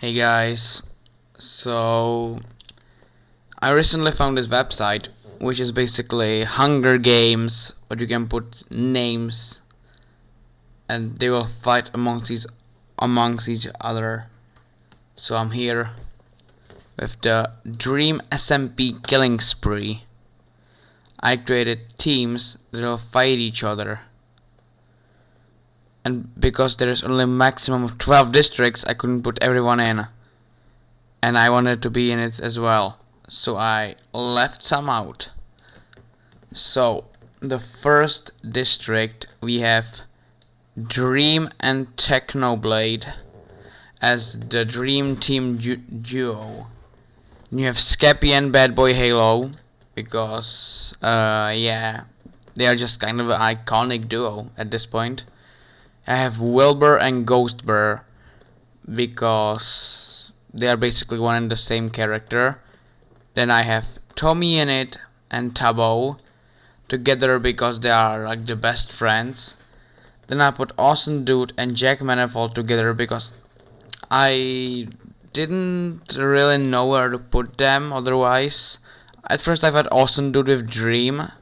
Hey guys, so I recently found this website which is basically Hunger Games, but you can put names and they will fight amongst each amongst each other. So I'm here with the Dream SMP Killing Spree. I created teams that will fight each other. And because there is only maximum of 12 districts, I couldn't put everyone in. And I wanted to be in it as well. So I left some out. So, the first district we have Dream and Technoblade as the Dream Team du duo. You have Skeppy and Bad Boy Halo because, uh, yeah, they are just kind of an iconic duo at this point. I have Wilbur and Ghost Ghostbur because they are basically one and the same character. Then I have TommyInnit and Tubbo together because they are like the best friends. Then I put Awesamdude and Jack Manifold together because I didn't really know where to put them otherwise. At first I had Awesamdude with Dream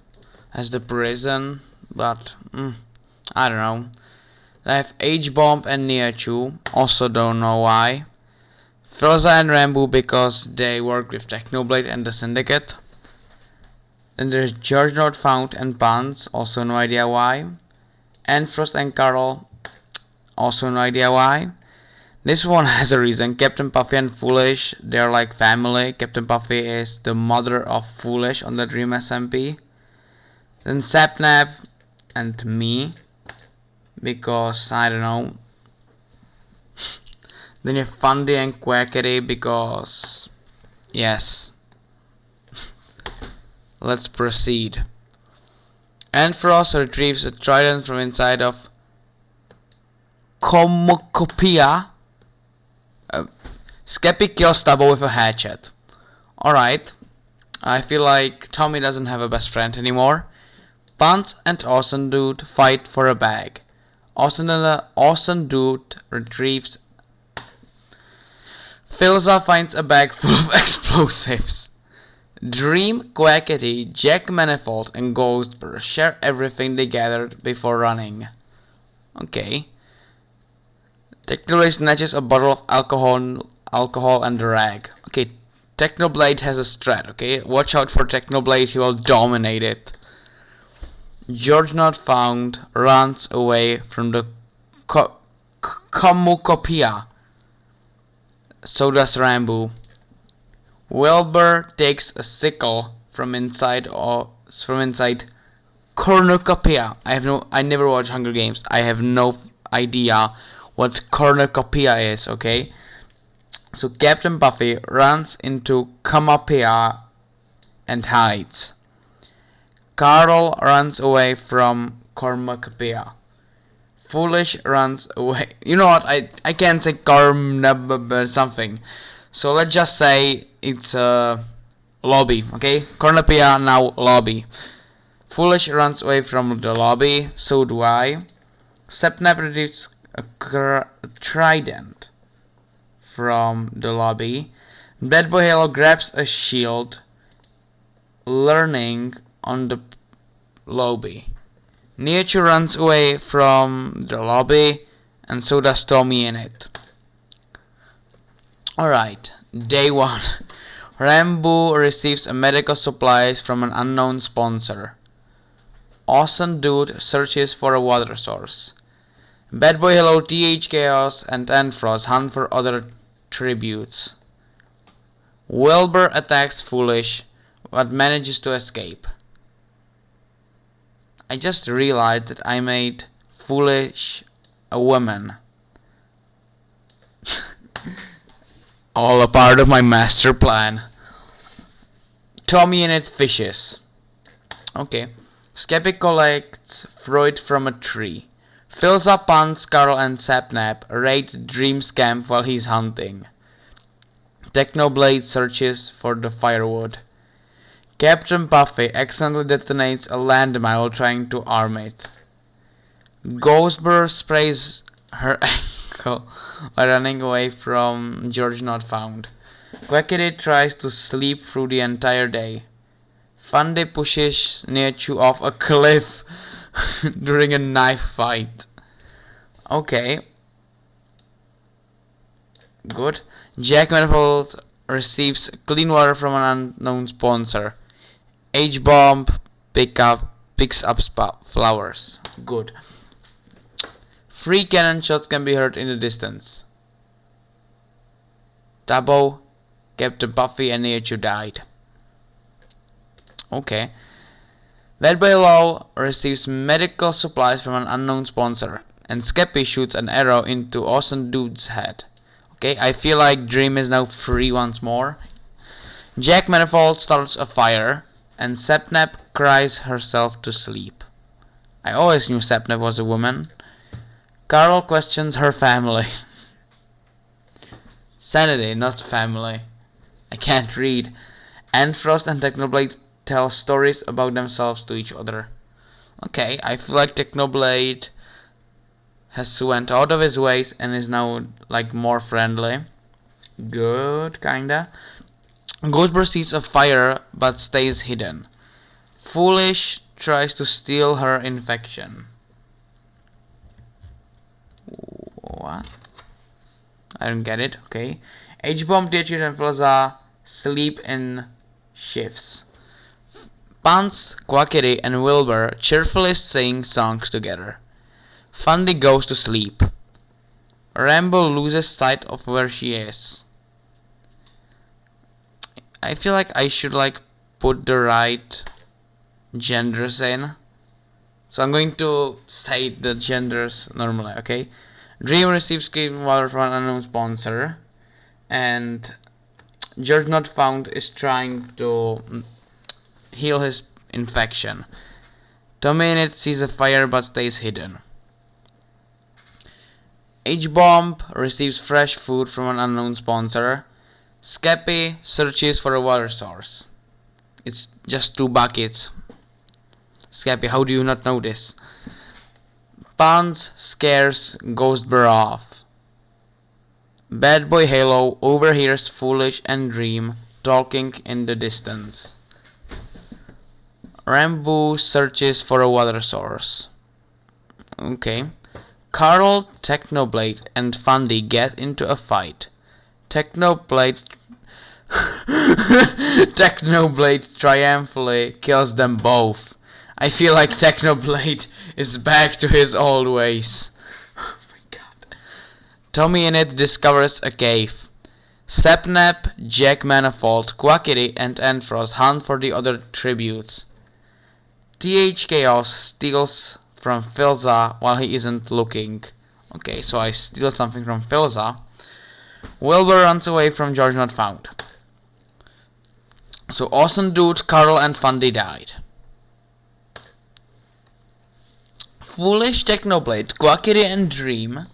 as the prison, but mm, I don't know. I have H-Bomb and Nihachu, also don't know why. Philza and Ranboo because they work with Technoblade and the Syndicate. Then there's George Not Found and Punz, also no idea why. Antfrost and Karl, also no idea why. This one has a reason. Captain Puffy and Foolish, they're like family. Captain Puffy is the mother of Foolish on the Dream SMP. Then Sapnap and me because I don't know. then you have Fundy and Quackity because yes. Let's proceed. Ampharos retrieves a trident from inside of Comocopia. Uh, Skeppy kills Tubbo with a hatchet. Alright. I feel like Tommy doesn't have a best friend anymore. Punz and Awesamdude fight for a bag. Dude retrieves. Philza finds a bag full of explosives. Dream, Quackity, Jack Manifold, and Ghostbur share everything they gathered before running. Okay. Technoblade snatches a bottle of alcohol, alcohol and a rag. Okay, Technoblade has a strat, okay? Watch out for Technoblade, he will dominate it. George not found runs away from the co. So does Ranboo. Wilbur takes a sickle from inside or from inside cornucopia. I have no I never watched Hunger Games. I have no idea what cornucopia is, okay? So Captain Buffy runs into Comopia and hides. Carl runs away from Cornucopia. Foolish runs away. You know what? I I can't say Corm something. So let's just say it's a lobby. Okay, Cornucopia now lobby. Foolish runs away from the lobby. So do I. Sapnap retrieves a trident from the lobby. Bad Boy Halo grabs a shield, learning on the lobby. Nihachu runs away from the lobby, and so does TommyInnit. Alright, day one. Ranboo receives medical supplies from an unknown sponsor. Awesome Dude searches for a water source. Bad Boy Halo, TH Chaos, and Ampharos hunt for other tributes. Wilbur attacks Foolish, but manages to escape. I just realized that I made Foolish a woman. All a part of my master plan. TommyInnit fishes. Okay. Skeppy collects fruit from a tree. Fills up Punz, Karl and Sapnap raid Dream's camp while he's hunting. Technoblade searches for the firewood. Captain Puffy accidentally detonates a landmine while trying to arm it. Ghostbur sprays her ankle while running away from George not found. Quackity tries to sleep through the entire day. Fundy pushes Nihachu off a cliff during a knife fight. Okay. Good. Jack Manifold receives clean water from an unknown sponsor. H-Bomb pick up, picks up flowers. Good. Three cannon shots can be heard in the distance. Tubbo, Captain Buffy and Nihachu died. Okay. Boy Law receives medical supplies from an unknown sponsor. And Skeppy shoots an arrow into Awesamdude's head. Okay, I feel like Dream is now free once more. Jack Manifold starts a fire. And Sapnap cries herself to sleep. I always knew Sapnap was a woman. Karl questions her family. Sanity, not family. I can't read. Antfrost and Technoblade tell stories about themselves to each other. Okay, I feel like Technoblade has went out of his ways and is now like more friendly. Good, kinda. Ghostbur sees a fire but stays hidden. Foolish tries to steal her infection. What? I don't get it. Okay. H-Bomb, Dietrich and Philza sleep in shifts. Punz, Quackity and Wilbur cheerfully sing songs together. Fundy goes to sleep. Ranboo loses sight of where she is. I feel like I should like put the right genders in. So I'm going to say the genders normally, okay? Dream receives clean water from an unknown sponsor. And George Not Found is trying to mm, heal his infection. It sees a fire but stays hidden. H-Bomb receives fresh food from an unknown sponsor. Skeppy searches for a water source. It's just two buckets. Skeppy, how do you not know this? Punz scares Ghostbur off. Bad Boy Halo overhears Foolish and Dream talking in the distance. Ranboo searches for a water source. Okay. Karl, Technoblade, and Fundy get into a fight. Technoblade Technoblade triumphantly kills them both. I feel like Technoblade is back to his old ways. Oh my god. TommyInnit discovers a cave. Sapnap, Jack Manifold, Quackity, and Antfrost hunt for the other tributes. TH Chaos steals from Philza while he isn't looking. Okay, so I steal something from Philza. Wilbur runs away from George Not Found. So Austin, Dude, Karl and Fundy died. Foolish Technoblade, Quackity and Dream,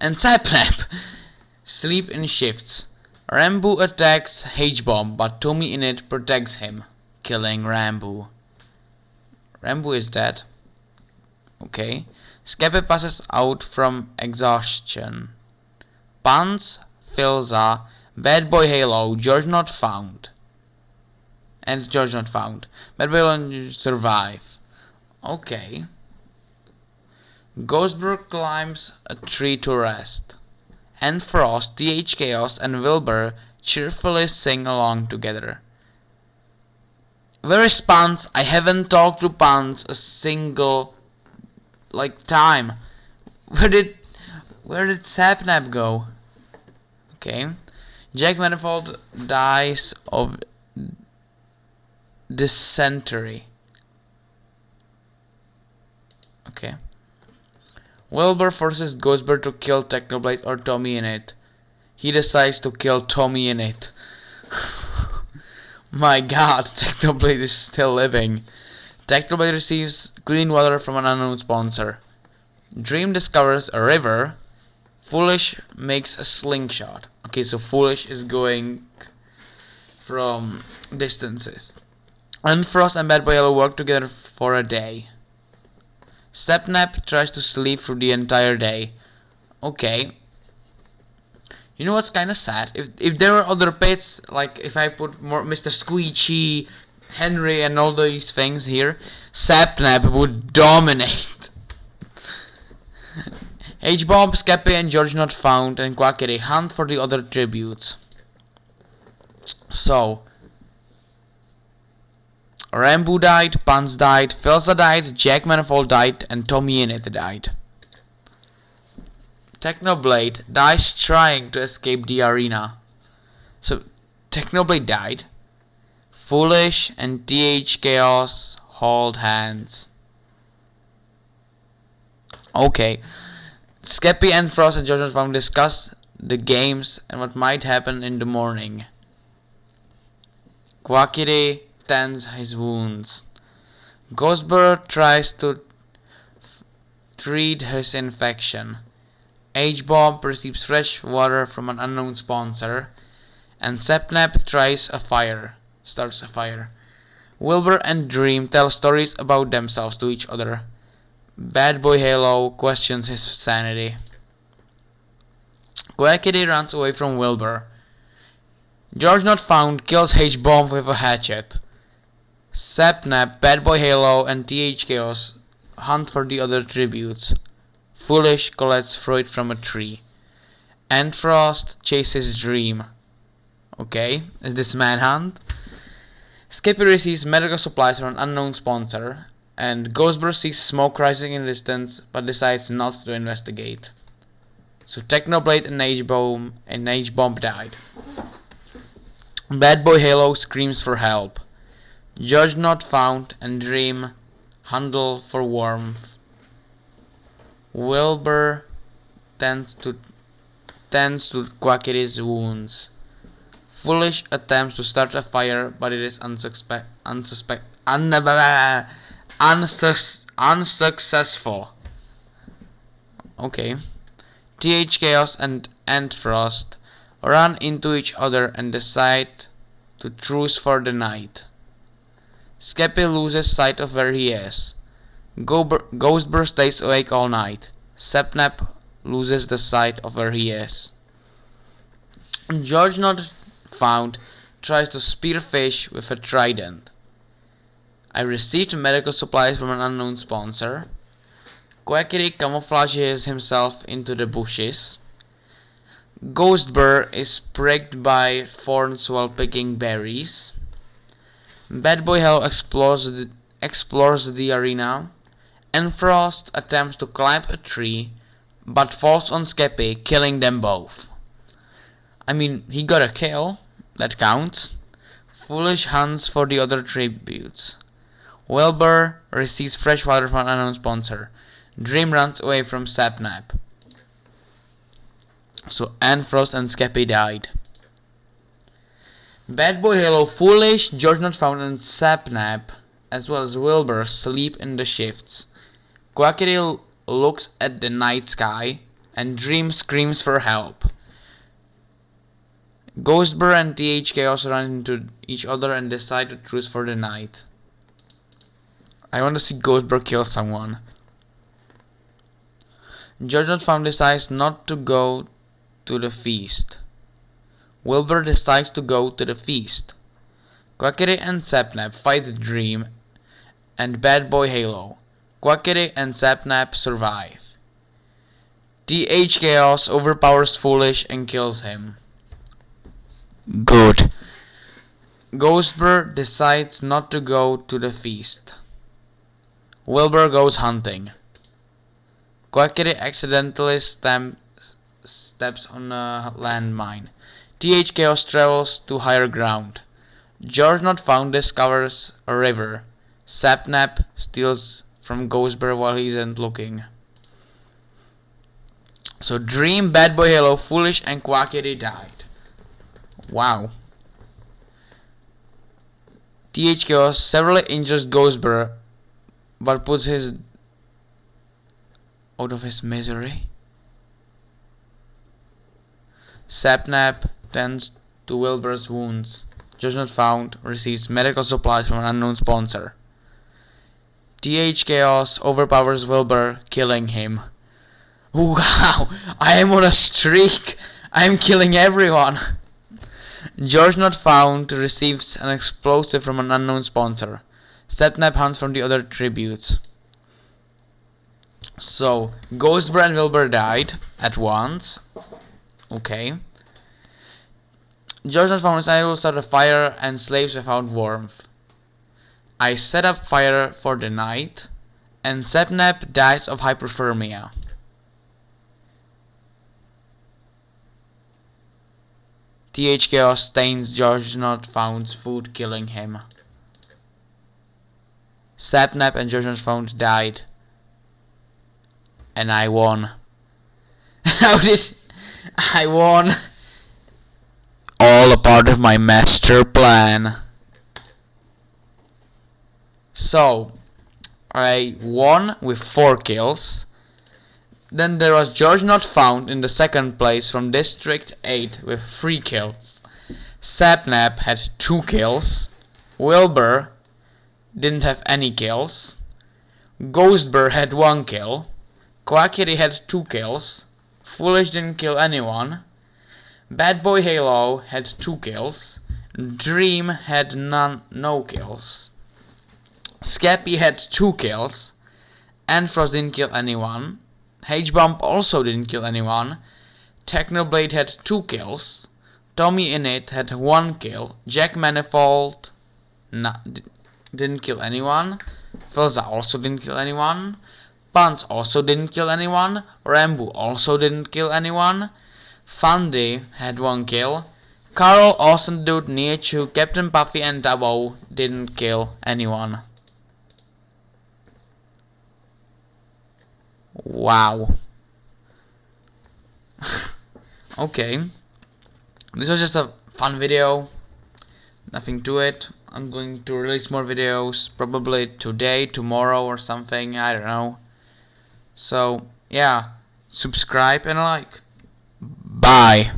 and Sapnap sleep in shifts. Ranboo attacks H-Bomb, but TommyInnit protects him, killing Ranboo. Ranboo is dead. Okay. Skeppy passes out from exhaustion. Punz, Philza, Bad Boy Halo, George not found. And George not found. Bad Boy survive. Okay. Ghostbur climbs a tree to rest. Antfrost, TH Chaos, and Wilbur cheerfully sing along together. Where is Punz? I haven't talked to Punz a single like time. Where did where did Sapnap go? Okay. Jack Manifold dies of dysentery. Okay. Wilbur forces Ghostbur to kill Technoblade or TommyInnit. He decides to kill TommyInnit. My god, Technoblade is still living. Technoblade receives clean water from an unknown sponsor. Dream discovers a river. Foolish makes a slingshot. Okay, so Foolish is going from distances. Antfrost and Bad Boy Halo work together for a day. Sapnap tries to sleep through the entire day. Okay. You know what's kind of sad? If if there were other pets, like if I put more Mr. Squeechy, Henry, and all these things here, Sapnap would dominate. H-Bomb, Skeppy, and George not found, and Quackity hunt for the other tributes. So, Ranboo died, Punz died, Philza died, Jack Manifold died, and Tommy Innit died. Technoblade dies trying to escape the arena. So, Technoblade died. Foolish and TH Chaos hold hands. Okay. Skeppy and Frost and Judgment Farm discuss the games and what might happen in the morning. Quackity tends his wounds. Ghostbur tries to treat his infection. H-Bomb receives fresh water from an unknown sponsor. And Sapnap tries a fire, starts a fire. Wilbur and Dream tell stories about themselves to each other. Bad Boy Halo questions his sanity. Quackity runs away from Wilbur. George Not Found kills H-Bomb with a hatchet. Sapnap, Bad Boy Halo, and TH Chaos hunt for the other tributes. Foolish collects fruit from a tree. Antfrost chases Dream. Okay, is this manhunt? Skeppy receives medical supplies from an unknown sponsor and Ghostbur sees smoke rising in the distance but decides not to investigate. So Technoblade and H-Bomb and H-Bomb died. Bad Boy Halo screams for help. Judge not found and Dream handle for warmth. Wilbur tends to tends to Quackity's wounds. Foolish attempts to start a fire, but it is unsuspect unsuspect un unsuc unsuccessful. Okay. TH Chaos and Antfrost run into each other and decide to truce for the night. Skeppy loses sight of where he is. Ghostbur stays awake all night. Sapnap loses the sight of where he is. George not found tries to spear fish with a trident. I received medical supplies from an unknown sponsor. Quackity camouflages himself into the bushes. Ghost Ghostbur is pricked by thorns while picking berries. Bad Boy Halo explores the, explores the arena. Antfrost attempts to climb a tree, but falls on Skeppy, killing them both. I mean, he got a kill, that counts. Foolish hunts for the other tributes. Wilbur receives fresh water from an unknown sponsor. Dream runs away from Sapnap. So Antfrost and Skeppy died. Bad Boy Halo Foolish, George Not Found and Sapnap, as well as Wilbur, sleep in the shifts. Quackity looks at the night sky and Dream screams for help. Ghostbur and TH Chaos run into each other and decide to truce for the night. I want to see Ghostbur kill someone. Judgment Farm decides not to go to the feast. Wilbur decides to go to the feast. Quackity and Sapnap fight the Dream and Bad Boy Halo. Quackity and Sapnap survive. TH Chaos overpowers Foolish and kills him. Good. Ghostbur decides not to go to the feast. Wilbur goes hunting. Quackity accidentally steps on a landmine. TH Chaos travels to higher ground. George Not Found discovers a river. Sapnap steals from Ghostbur while he isn't looking. So Dream, Bad Boy Halo, Foolish, and Quackity died. Wow. TH Chaos severely injures Ghostbur but puts his out of his misery. Sapnap tends to Wilbur's wounds. Judgment found receives medical supplies from an unknown sponsor. TH Chaos overpowers Wilbur, killing him. Wow, I am on a streak. I am killing everyone. George not found receives an explosive from an unknown sponsor. Sapnap hunts from the other tributes. So, Ghostbur and Wilbur died at once. Okay. George not found is able start a fire and slaves without warmth. I set up fire for the night and Sapnap dies of hypothermia. TH Chaos stains George not found's food killing him. Sapnap and George not found died. And I won. How did I won? All a part of my master plan. So, I won with 4 kills. Then there was George not found in the second place from District 8 with 3 kills. Sapnap had 2 kills. Wilbur didn't have any kills. Ghostbur had 1 kill. Quackity had 2 kills. Foolish didn't kill anyone. Bad Boy Halo had 2 kills. Dream had none, no kills. Skeppy had 2 kills. Antfrost didn't kill anyone. H-Bomb also didn't kill anyone. Technoblade had 2 kills. Tommy Innit had 1 kill. Jack Manifold not, didn't kill anyone. Philza also didn't kill anyone. Punz also didn't kill anyone. Ranboo also didn't kill anyone. Fundy had 1 kill. Karl, Austin Dude, Nietzsche, Captain Puffy and Tubbo didn't kill anyone. Wow. okay. This was just a fun video. Nothing to it. I'm going to release more videos probably today, tomorrow or something. I don't know. So, yeah. Subscribe and like. Bye.